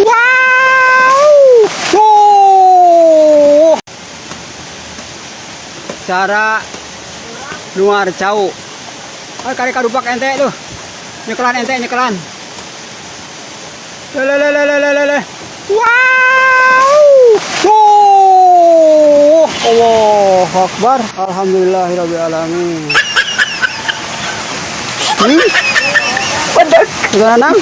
Wow! Oh! Cara luar jauh. Oh, kari kadupak ente tuh. Nyekelan ente nyekelan. Le le le le le le le. Wow! Oh! Allah Akbar. Alhamdulillahirabbil alamin. Hmm? Sudah enam.